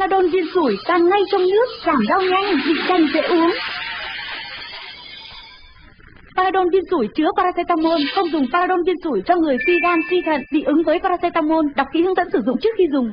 Panadol viên sủi tan ngay trong nước, giảm đau nhanh, vị canh dễ uống. Paradon viên sủi chứa paracetamol, không dùng paradon viên sủi cho người suy gan suy thận bị ứng với paracetamol, đọc kỹ hướng dẫn sử dụng trước khi dùng.